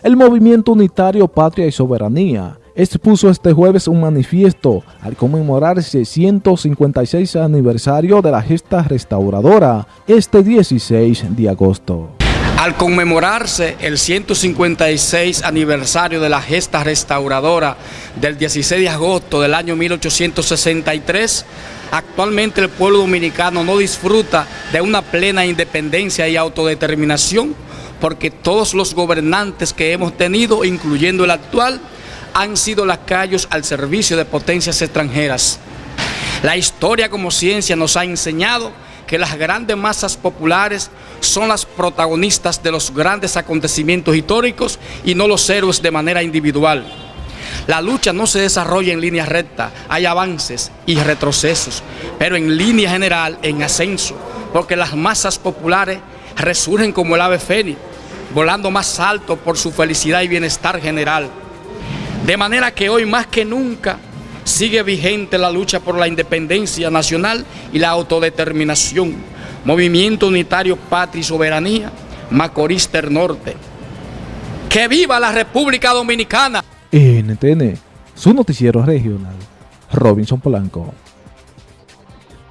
El Movimiento Unitario Patria y Soberanía expuso este jueves un manifiesto al conmemorarse 156 aniversario de la gesta restauradora este 16 de agosto. Al conmemorarse el 156 aniversario de la gesta restauradora del 16 de agosto del año 1863, actualmente el pueblo dominicano no disfruta de una plena independencia y autodeterminación porque todos los gobernantes que hemos tenido, incluyendo el actual, han sido lacayos al servicio de potencias extranjeras. La historia como ciencia nos ha enseñado que las grandes masas populares son las protagonistas de los grandes acontecimientos históricos y no los héroes de manera individual. La lucha no se desarrolla en línea recta, hay avances y retrocesos, pero en línea general en ascenso, porque las masas populares resurgen como el ave fénix, volando más alto por su felicidad y bienestar general. De manera que hoy más que nunca sigue vigente la lucha por la independencia nacional y la autodeterminación. Movimiento Unitario Patria y Soberanía, Macorís Norte. ¡Que viva la República Dominicana! NTN, su noticiero regional, Robinson Polanco.